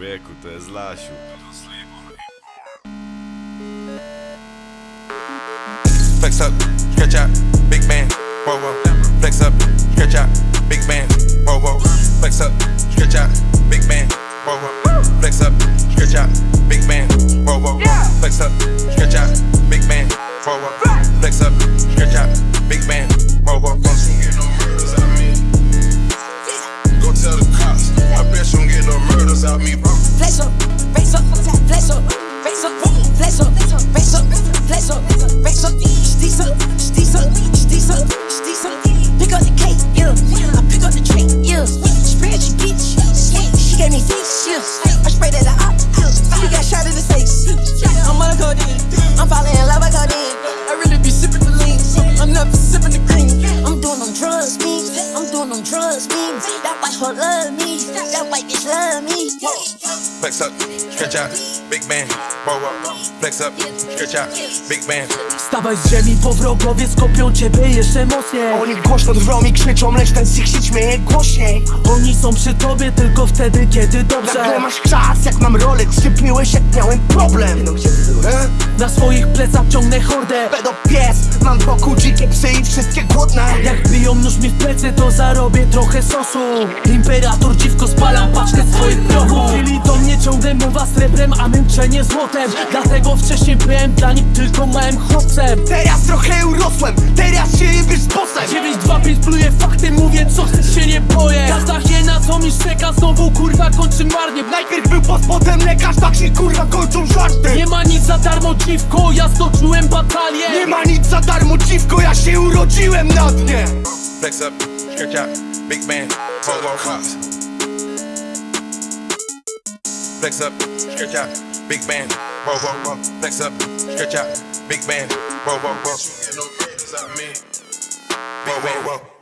Człowieku, to jest Lasiu. Flex up, stretch out, big man, whoa whoa. Flex up, stretch out, big man, whoa whoa. Flex up, stretch out, big man, whoa whoa. Flex up, stretch out, big man, whoa whoa. Flex up, stretch out, big man, whoa whoa. Flex up, stretch out, big man, whoa whoa. Go tell the cops, I bet you don't get no murders out me, drugs, me. That white hoe love me, that white bitch love me. Flex up, stretch out, big man, whoa whoa. Flex up, stretch out, big man. Stawaj z ziemi, bo wrogowie skopią ciebie jeszcze mocniej Oni głośno drwią i krzyczą, lecz ten z ich się śmieje głośniej Oni są przy tobie tylko wtedy, kiedy Nagle dobrze masz czas, jak mam Rolex, szczypiłeś jak miałem problem E? Na swoich plecach ciągnę hordę. Pedo pies, mam wokół dzikie psy i wszystkie głodne. Jak biją nóż mi w plecy, to zarobię trochę sosu. Imperator dziwko spalam paczkę swoich prochów. Czyli do mnie ciągle mowa srebrem, a męczenie złotem. Dlatego wcześniej byłem dla nich tylko małym chłopcem. Teraz trochę urosłem, teraz się jebiesz z bossem. 925 pluję fakty, mówię co chcesz się nie boję. Każda hiena co mi szczeka, znowu kurwa kończy marnie. Najpierw był boss, potem lekarz, tak się dziwko, ja stoczyłem batalię Nie ma nic za darmo dziwko, ja się urodziłem na dnie Flex up, stretch out, big man, whoa whoa. Cops. Flex up, stretch out, big man, whoa whoa whoa. Flex up, stretch out, big man, whoa whoa whoa. Whoa whoa whoa.